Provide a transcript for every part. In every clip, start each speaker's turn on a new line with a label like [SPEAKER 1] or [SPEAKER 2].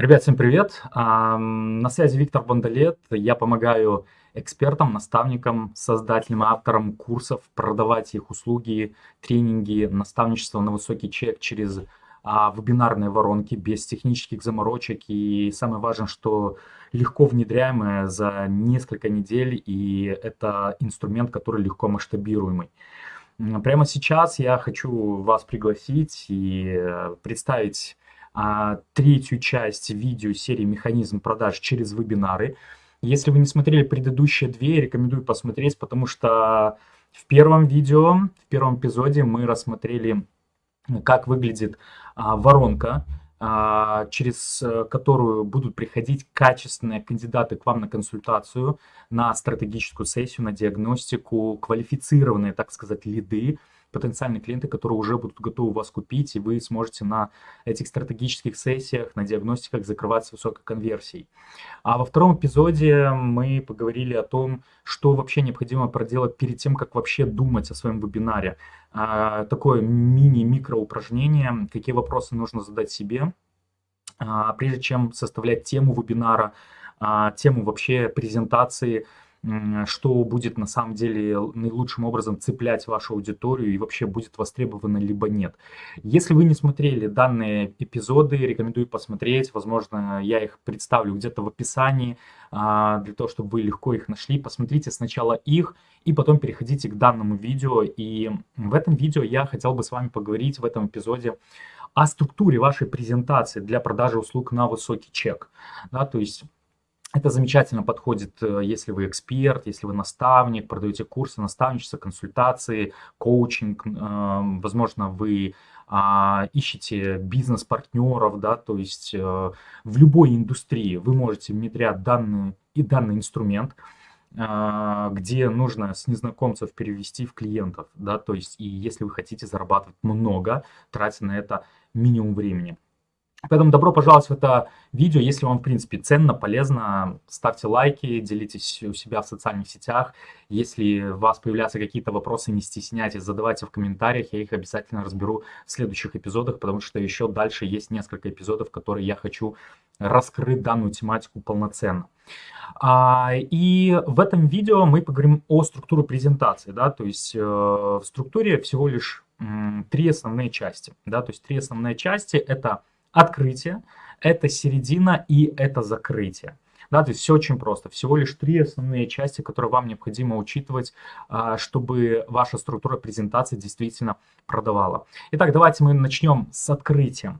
[SPEAKER 1] Ребят, всем привет! На связи Виктор Бондолет. Я помогаю экспертам, наставникам, создателям, авторам курсов продавать их услуги, тренинги, наставничество на высокий чек через а, вебинарные воронки без технических заморочек. И самое важное, что легко внедряемое за несколько недель, и это инструмент, который легко масштабируемый. Прямо сейчас я хочу вас пригласить и э, представить а, третью часть видео серии «Механизм продаж через вебинары». Если вы не смотрели предыдущие две, рекомендую посмотреть, потому что в первом видео, в первом эпизоде мы рассмотрели, как выглядит а, воронка, а, через э, которую будут приходить качественные кандидаты к вам на консультацию, на стратегическую сессию, на диагностику, квалифицированные, так сказать, лиды, потенциальные клиенты, которые уже будут готовы вас купить, и вы сможете на этих стратегических сессиях, на диагностиках закрывать с высокой конверсией. А во втором эпизоде мы поговорили о том, что вообще необходимо проделать перед тем, как вообще думать о своем вебинаре. А, такое мини-микро упражнение, какие вопросы нужно задать себе, а, прежде чем составлять тему вебинара, а, тему вообще презентации, что будет на самом деле наилучшим образом цеплять вашу аудиторию и вообще будет востребовано либо нет. Если вы не смотрели данные эпизоды, рекомендую посмотреть. Возможно, я их представлю где-то в описании, а, для того, чтобы вы легко их нашли. Посмотрите сначала их и потом переходите к данному видео. И в этом видео я хотел бы с вами поговорить в этом эпизоде о структуре вашей презентации для продажи услуг на высокий чек. Да, то есть это замечательно подходит, э, если вы эксперт, если вы наставник, продаете курсы, наставничество, консультации, коучинг. Эм, возможно, вы а, ищете бизнес-партнеров, да, то есть э, в любой индустрии вы можете внедрять данный, и данный инструмент, а, где нужно с незнакомцев перевести в клиентов, да, то есть и если вы хотите зарабатывать много, тратя на это минимум времени. Поэтому добро пожаловать в это видео. Если вам, в принципе, ценно, полезно, ставьте лайки, делитесь у себя в социальных сетях. Если у вас появляются какие-то вопросы, не стесняйтесь, задавайте в комментариях. Я их обязательно разберу в следующих эпизодах, потому что еще дальше есть несколько эпизодов, которые я хочу раскрыть данную тематику полноценно. А, и в этом видео мы поговорим о структуре презентации. Да? То есть э, в структуре всего лишь три основные части. Да? То есть три основные части – это открытие, это середина и это закрытие. Да, то есть все очень просто. Всего лишь три основные части, которые вам необходимо учитывать, а, чтобы ваша структура презентации действительно продавала. Итак, давайте мы начнем с открытия.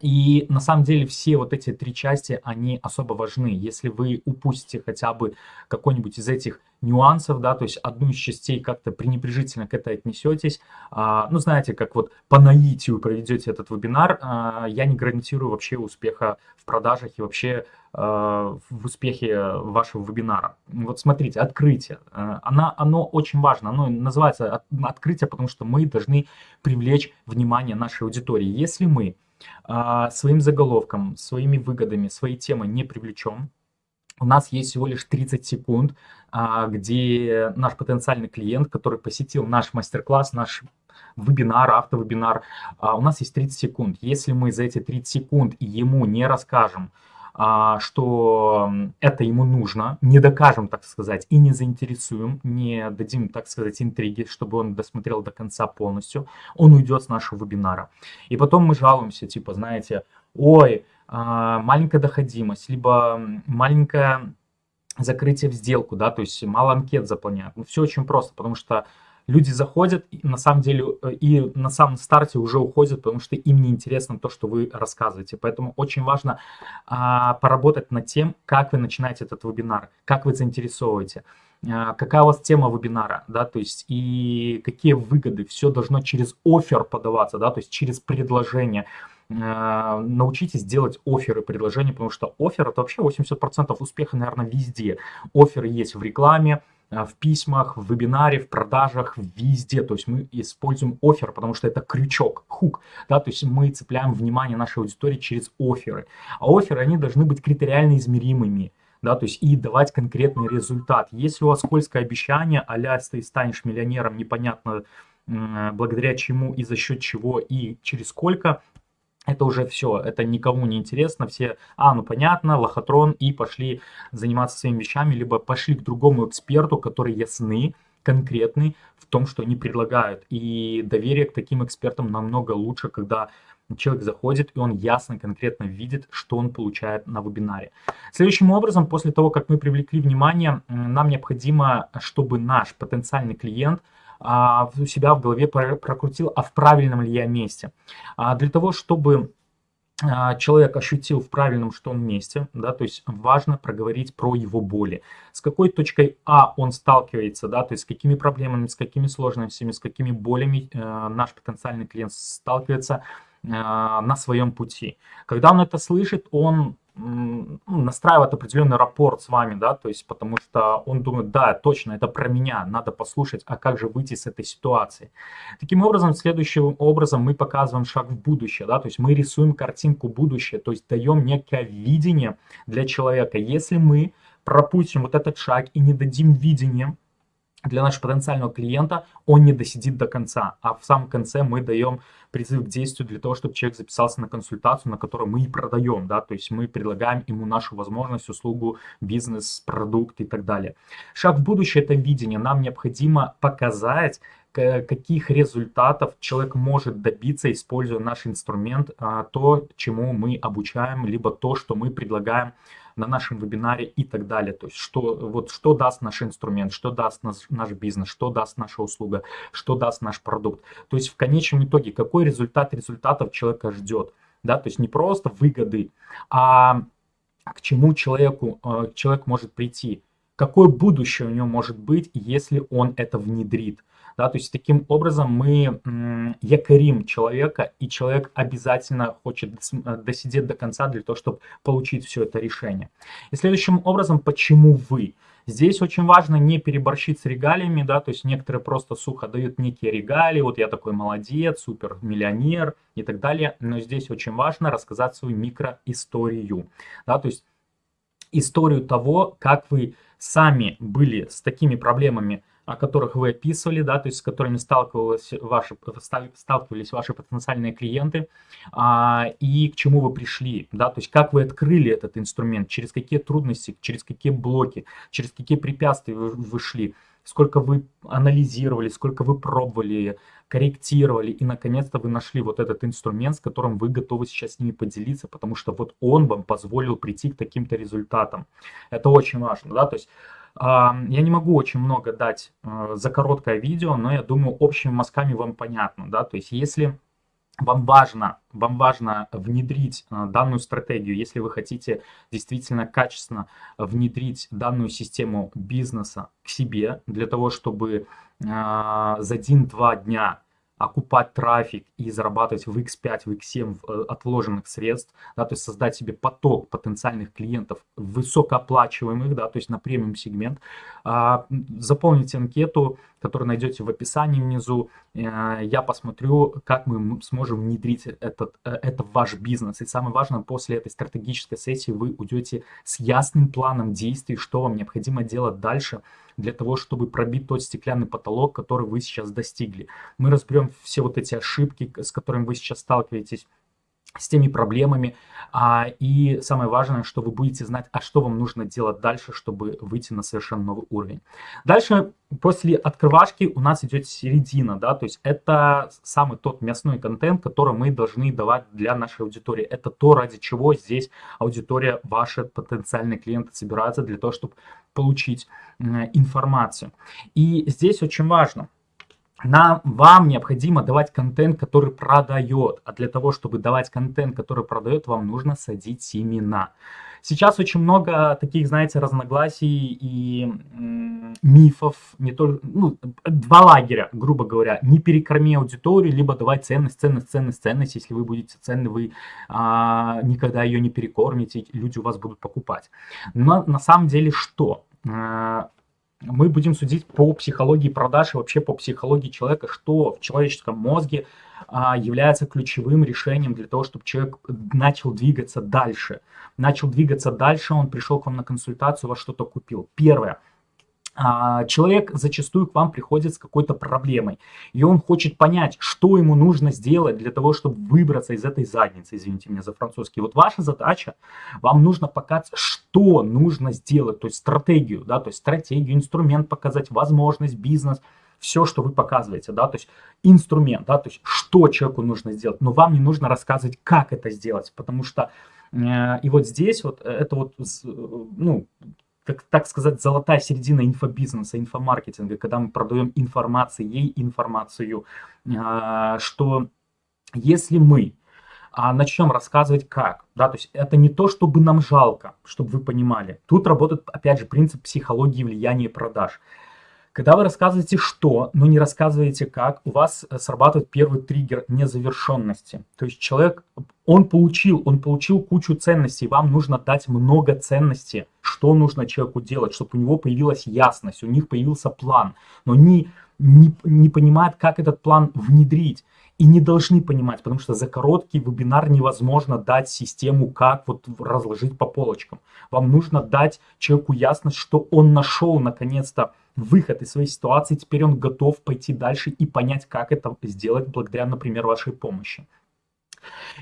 [SPEAKER 1] И на самом деле все вот эти три части, они особо важны. Если вы упустите хотя бы какой-нибудь из этих нюансов, да, то есть одну из частей как-то пренебрежительно к этой отнесетесь, а, ну, знаете, как вот по наитию проведете этот вебинар, а, я не гарантирую вообще успеха в продажах и вообще а, в успехе вашего вебинара. Вот смотрите, открытие, а, она, оно очень важно, оно называется открытие, потому что мы должны привлечь внимание нашей аудитории. Если мы своим заголовком, своими выгодами, своей темой не привлечем, у нас есть всего лишь 30 секунд, а, где наш потенциальный клиент, который посетил наш мастер-класс, наш вебинар, автовебинар, а, у нас есть 30 секунд. Если мы за эти 30 секунд ему не расскажем, а, что это ему нужно, не докажем, так сказать, и не заинтересуем, не дадим, так сказать, интриги, чтобы он досмотрел до конца полностью, он уйдет с нашего вебинара. И потом мы жалуемся, типа, знаете, ой, а, маленькая доходимость, либо маленькое закрытие в сделку, да, то есть мало анкет заполняют. Ну, все очень просто, потому что люди заходят, на самом деле, э, и на самом старте уже уходят, потому что им не интересно то, что вы рассказываете. Поэтому очень важно а, поработать над тем, как вы начинаете этот вебинар, как вы заинтересовываете, а, какая у вас тема вебинара, да, то есть и какие выгоды. Все должно через офер подаваться, да, то есть через предложение научитесь делать оферы, предложения, потому что офер это вообще 80% успеха, наверное, везде. Оферы есть в рекламе, а, в письмах, в вебинаре, в продажах, везде. То есть мы используем офер, потому что это крючок, хук. Да? То есть мы цепляем внимание нашей аудитории через оферы. А оферы, они должны быть критериально измеримыми. Да, то есть и давать конкретный результат. Если у вас скользкое обещание, а ты станешь миллионером, непонятно благодаря чему и за счет чего и через сколько, это уже все, это никому не интересно, все, а, ну понятно, лохотрон, и пошли заниматься своими вещами, либо пошли к другому эксперту, который ясны, конкретный в том, что они предлагают. И доверие к таким экспертам намного лучше, когда человек заходит, и он ясно, конкретно видит, что он получает на вебинаре. Следующим образом, после того, как мы привлекли внимание, нам необходимо, чтобы наш потенциальный клиент а, у себя в голове прокрутил, а в правильном ли я месте. А для того, чтобы а, человек ощутил в правильном что он месте, да, то есть важно проговорить про его боли. С какой точкой А он сталкивается, да, то есть с какими проблемами, с какими сложностями, с какими болями э, наш потенциальный клиент сталкивается, а, на своем пути. Когда он это слышит, он настраивает определенный рапорт с вами, да, то есть потому что он думает, да, точно, это про меня, надо послушать, а как же выйти с этой ситуации. Таким образом, следующим образом мы показываем шаг в будущее, да, то есть мы рисуем картинку будущее, то есть даем некое видение для человека. Если мы пропустим вот этот шаг и не дадим видение, для нашего потенциального клиента, он не досидит до конца. А в самом конце мы даем призыв к действию для того, чтобы человек записался на консультацию, на которую мы и продаем. Да? То есть мы предлагаем ему нашу возможность, услугу, бизнес, продукт и так далее. Шаг в будущее – это видение. Нам необходимо показать, каких результатов человек может добиться, используя наш инструмент, а, то, чему мы обучаем, либо то, что мы предлагаем на нашем вебинаре и так далее. То есть что, вот, что даст наш инструмент, что даст наш, наш бизнес, что даст наша услуга, что даст наш продукт. То есть в конечном итоге какой результат результатов человека ждет. Да? То есть не просто выгоды, а к чему человеку, э, человек может прийти. Какое будущее у него может быть, если он это внедрит. Да, то есть таким образом мы якорим человека, и человек обязательно хочет э, досидеть до конца для того, чтобы получить все это решение. И следующим образом, почему вы? Здесь очень важно не переборщить с регалиями, да, то есть некоторые просто сухо дают некие регалии, вот я такой молодец, супер миллионер и так далее, но здесь очень важно рассказать свою микроисторию, да, то есть историю того, как вы сами были с такими проблемами, о которых вы описывали, да, то есть с которыми сталкивались ваши, сталкивались ваши потенциальные клиенты, а, и к чему вы пришли, да, то есть как вы открыли этот инструмент, через какие трудности, через какие блоки, через какие препятствия вы, вы шли, сколько вы анализировали, сколько вы пробовали, корректировали, и наконец-то вы нашли вот этот инструмент, с которым вы готовы сейчас с ними поделиться, потому что вот он вам позволил прийти к таким-то результатам. Это очень важно, да, то есть я не могу очень много дать э, за короткое видео, но я думаю, общими мазками вам понятно, да, то есть если вам важно, вам важно внедрить э, данную стратегию, если вы хотите действительно качественно внедрить данную систему бизнеса к себе, для того, чтобы э, за один-два дня окупать трафик и зарабатывать в X5, в X7 э, отложенных средств, да, то есть создать себе поток потенциальных клиентов высокооплачиваемых, да, то есть на премиум сегмент. А, заполните анкету, которую найдете в описании внизу. Э, я посмотрю, как мы сможем внедрить этот, э, это в ваш бизнес. И самое важное, после этой стратегической сессии вы уйдете с ясным планом действий, что вам необходимо делать дальше для того, чтобы пробить тот стеклянный потолок, который вы сейчас достигли. Мы разберем все вот эти ошибки, с которыми вы сейчас сталкиваетесь, с теми проблемами. А, и самое важное, что вы будете знать, а что вам нужно делать дальше, чтобы выйти на совершенно новый уровень. Дальше, после открывашки у нас идет середина, да, то есть это самый тот мясной контент, который мы должны давать для нашей аудитории. Это то, ради чего здесь аудитория, ваши потенциальные клиенты собираются для того, чтобы получить информацию. И здесь очень важно, нам, вам необходимо давать контент, который продает. А для того, чтобы давать контент, который продает, вам нужно садить семена. Сейчас очень много таких, знаете, разногласий и мифов, не только, ну, два лагеря, грубо говоря. Не перекорми аудиторию, либо давай ценность, ценность, ценность, ценность. Если вы будете ценны, вы а, никогда ее не перекормите, люди у вас будут покупать. Но на самом деле что? А, мы будем судить по психологии продаж и вообще по психологии человека, что в человеческом мозге а, является ключевым решением для того, чтобы человек начал двигаться дальше. Начал двигаться дальше, он пришел к вам на консультацию, вас что-то купил. Первое. А, человек зачастую к вам приходит с какой-то проблемой, и он хочет понять, что ему нужно сделать для того, чтобы выбраться из этой задницы, извините меня за французский. Вот ваша задача, вам нужно показать, что нужно сделать, то есть стратегию, да, то есть стратегию, инструмент показать, возможность, бизнес, все, что вы показываете, да, то есть инструмент, да, то есть что человеку нужно сделать, но вам не нужно рассказывать, как это сделать, потому что э, и вот здесь вот э, это вот, ну, как, так сказать, золотая середина инфобизнеса, инфомаркетинга, когда мы продаем информацию, ей информацию, а, что если мы а, начнем рассказывать как, да, то есть это не то, чтобы нам жалко, чтобы вы понимали. Тут работает, опять же, принцип психологии влияния продаж. Когда вы рассказываете что, но не рассказываете как, у вас э, срабатывает первый триггер незавершенности. То есть человек, он получил, он получил кучу ценностей, вам нужно дать много ценностей, что нужно человеку делать, чтобы у него появилась ясность, у них появился план, но не, не, не понимает, как этот план внедрить и не должны понимать, потому что за короткий вебинар невозможно дать систему, как вот разложить по полочкам. Вам нужно дать человеку ясность, что он нашел наконец-то выход из своей ситуации, теперь он готов пойти дальше и понять, как это сделать благодаря, например, вашей помощи.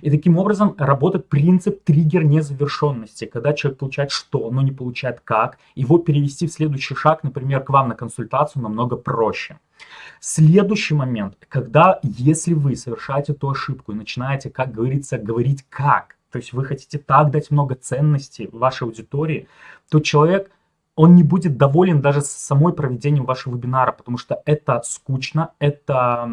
[SPEAKER 1] И таким образом работает принцип триггер незавершенности. Когда человек получает что, но не получает как, его перевести в следующий шаг, например, к вам на консультацию намного проще. Следующий момент, когда, если вы совершаете ту ошибку и начинаете, как говорится, говорить как, то есть вы хотите так дать много ценностей вашей аудитории, то человек – он не будет доволен даже самой проведением вашего вебинара, потому что это скучно, это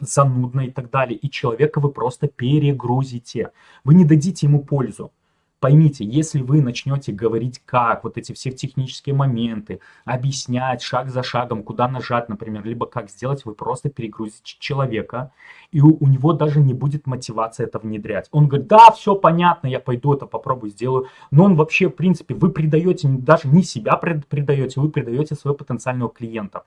[SPEAKER 1] занудно и так далее. И человека вы просто перегрузите. Вы не дадите ему пользу. Поймите, если вы начнете говорить как, вот эти все технические моменты, объяснять шаг за шагом, куда нажать, например, либо как сделать, вы просто перегрузите человека, и у, у него даже не будет мотивации это внедрять. Он говорит, да, все понятно, я пойду это попробую, сделаю. Но он вообще, в принципе, вы предаете, даже не себя предаете, вы предаете своего потенциального клиента.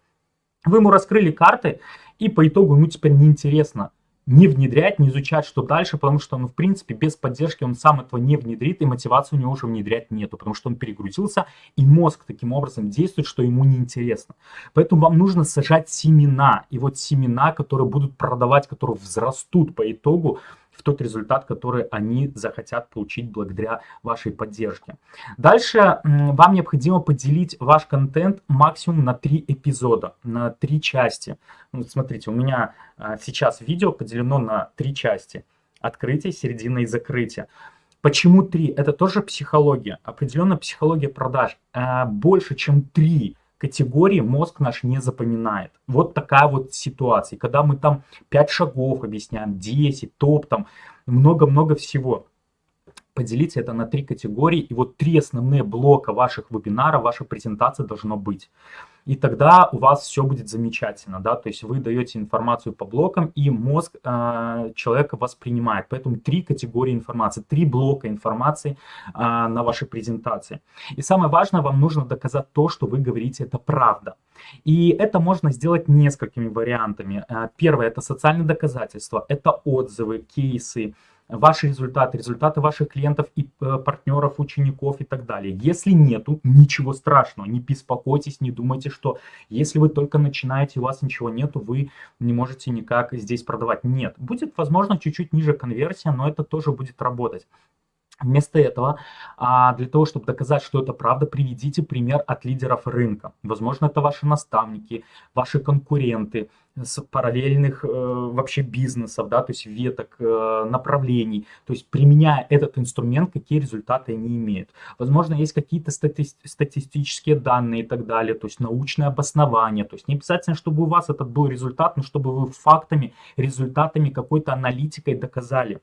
[SPEAKER 1] Вы ему раскрыли карты, и по итогу ему теперь неинтересно не внедрять, не изучать, что дальше, потому что, ну, в принципе, без поддержки он сам этого не внедрит, и мотивации у него уже внедрять нету, потому что он перегрузился, и мозг таким образом действует, что ему неинтересно. Поэтому вам нужно сажать семена, и вот семена, которые будут продавать, которые взрастут по итогу, в тот результат, который они захотят получить благодаря вашей поддержке. Дальше вам необходимо поделить ваш контент максимум на три эпизода, на три части. Вот смотрите, у меня а, сейчас видео поделено на три части. Открытие, середина и закрытие. Почему три? Это тоже психология, определенная психология продаж. А, больше, чем три категории мозг наш не запоминает. Вот такая вот ситуация. Когда мы там 5 шагов объясняем, 10, топ, там много-много всего. Поделите это на три категории, и вот три основные блока ваших вебинаров, вашей презентации должно быть и тогда у вас все будет замечательно, да, то есть вы даете информацию по блокам, и мозг э, человека воспринимает, поэтому три категории информации, три блока информации э, на вашей презентации. И самое важное, вам нужно доказать то, что вы говорите, это правда. И это можно сделать несколькими вариантами. Э, первое – это социальные доказательства, это отзывы, кейсы, ваши результаты, результаты ваших клиентов и э, партнеров, учеников и так далее. Если нету, ничего страшного, не беспокойтесь, не думайте, что если вы только начинаете, у вас ничего нету, вы не можете никак здесь продавать. Нет, будет, возможно, чуть-чуть ниже конверсия, но это тоже будет работать. Вместо этого, а, для того, чтобы доказать, что это правда, приведите пример от лидеров рынка. Возможно, это ваши наставники, ваши конкуренты с параллельных э, вообще бизнесов, да, то есть веток, э, направлений. То есть, применяя этот инструмент, какие результаты они имеют. Возможно, есть какие-то стати статистические данные и так далее, то есть научное обоснование. То есть, не обязательно, чтобы у вас этот был результат, но чтобы вы фактами, результатами, какой-то аналитикой доказали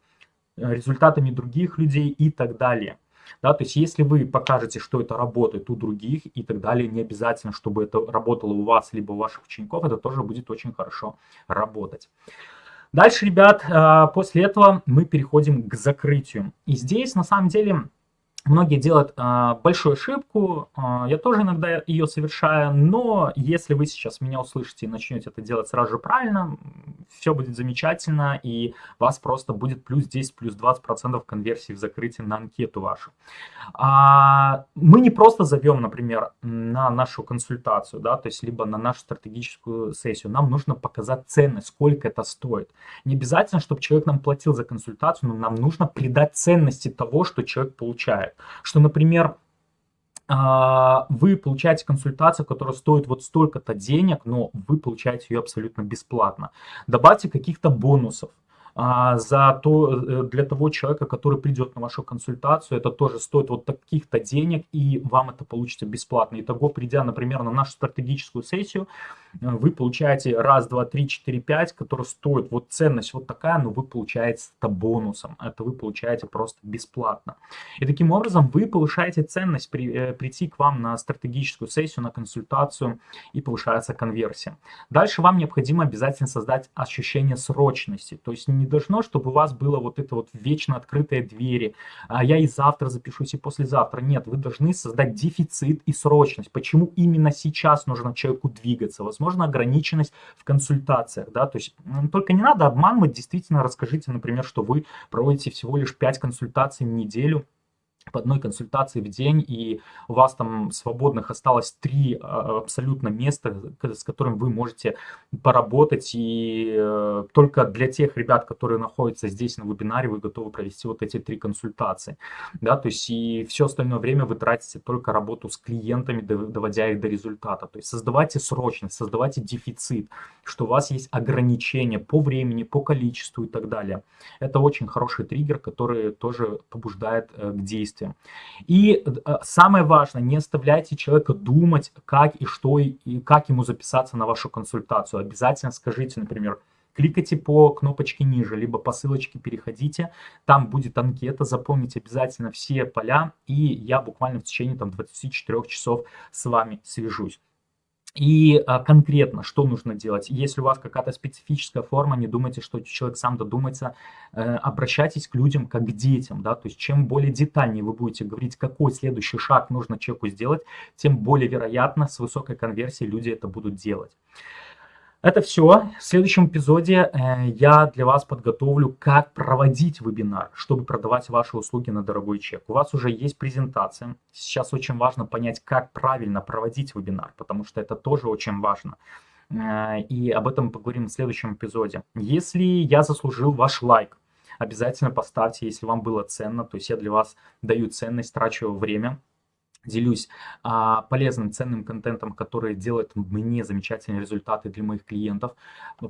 [SPEAKER 1] результатами других людей и так далее. Да, то есть если вы покажете, что это работает у других и так далее, не обязательно, чтобы это работало у вас, либо у ваших учеников, это тоже будет очень хорошо работать. Дальше, ребят, а, после этого мы переходим к закрытию. И здесь, на самом деле, Многие делают э, большую ошибку, э, я тоже иногда ее совершаю, но если вы сейчас меня услышите и начнете это делать сразу же правильно, все будет замечательно, и вас просто будет плюс 10, плюс 20% конверсии в закрытии на анкету вашу. А, мы не просто зовем, например, на нашу консультацию, да, то есть либо на нашу стратегическую сессию, нам нужно показать ценность, сколько это стоит. Не обязательно, чтобы человек нам платил за консультацию, но нам нужно придать ценности того, что человек получает. Что, например, а, вы получаете консультацию, которая стоит вот столько-то денег, но вы получаете ее абсолютно бесплатно. Добавьте каких-то бонусов. А, за то, э, для того человека, который придет на вашу консультацию, это тоже стоит вот таких-то денег, и вам это получится бесплатно. Итого, придя, например, на нашу стратегическую сессию, э, вы получаете раз, два, три, четыре, пять, который стоит, вот ценность вот такая, но вы получаете это бонусом. Это вы получаете просто бесплатно. И таким образом вы повышаете ценность при, э, прийти к вам на стратегическую сессию, на консультацию, и повышается конверсия. Дальше вам необходимо обязательно создать ощущение срочности. То есть не должно, чтобы у вас было вот это вот вечно открытые двери. А я и завтра запишусь, и послезавтра. Нет, вы должны создать дефицит и срочность. Почему именно сейчас нужно человеку двигаться? Возможно, ограниченность в консультациях, да, то есть только не надо обманывать, действительно расскажите, например, что вы проводите всего лишь 5 консультаций в неделю, по одной консультации в день, и у вас там свободных осталось три а, абсолютно места, с которым вы можете поработать, и э, только для тех ребят, которые находятся здесь на вебинаре, вы готовы провести вот эти три консультации, да, то есть и все остальное время вы тратите только работу с клиентами, доводя их до результата, то есть создавайте срочность, создавайте дефицит, что у вас есть ограничения по времени, по количеству и так далее. Это очень хороший триггер, который тоже побуждает э, к действию действиям. И э, самое важное, не оставляйте человека думать, как и что, и как ему записаться на вашу консультацию. Обязательно скажите, например, кликайте по кнопочке ниже, либо по ссылочке переходите, там будет анкета, заполните обязательно все поля, и я буквально в течение там, 24 часов с вами свяжусь. И а, конкретно, что нужно делать? Если у вас какая-то специфическая форма, не думайте, что человек сам додумается, э, обращайтесь к людям как к детям, да, то есть чем более детальнее вы будете говорить, какой следующий шаг нужно человеку сделать, тем более вероятно с высокой конверсией люди это будут делать. Это все. В следующем эпизоде э, я для вас подготовлю, как проводить вебинар, чтобы продавать ваши услуги на дорогой чек. У вас уже есть презентация. Сейчас очень важно понять, как правильно проводить вебинар, потому что это тоже очень важно. Э, и об этом поговорим в следующем эпизоде. Если я заслужил ваш лайк, обязательно поставьте, если вам было ценно. То есть я для вас даю ценность, трачу время делюсь а, полезным, ценным контентом, который делает мне замечательные результаты для моих клиентов.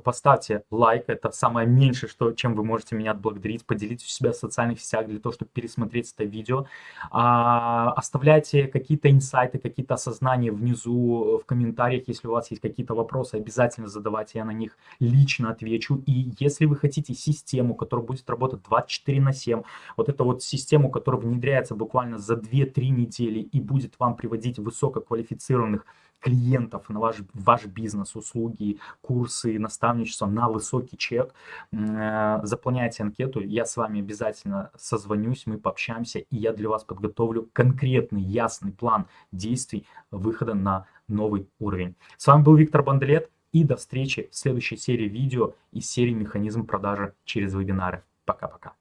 [SPEAKER 1] Поставьте лайк, это самое меньшее, что, чем вы можете меня отблагодарить. Поделитесь у себя в социальных сетях для того, чтобы пересмотреть это видео. А, оставляйте какие-то инсайты, какие-то осознания внизу в комментариях, если у вас есть какие-то вопросы, обязательно задавайте, я на них лично отвечу. И если вы хотите систему, которая будет работать 24 на 7, вот эту вот систему, которая внедряется буквально за 2-3 недели и будет вам приводить высококвалифицированных клиентов на ваш, ваш бизнес, услуги, курсы, наставничество на высокий чек, э, заполняйте анкету, я с вами обязательно созвонюсь, мы пообщаемся, и я для вас подготовлю конкретный, ясный план действий выхода на новый уровень. С вами был Виктор Бандлет, и до встречи в следующей серии видео из серии «Механизм продажи через вебинары». Пока-пока.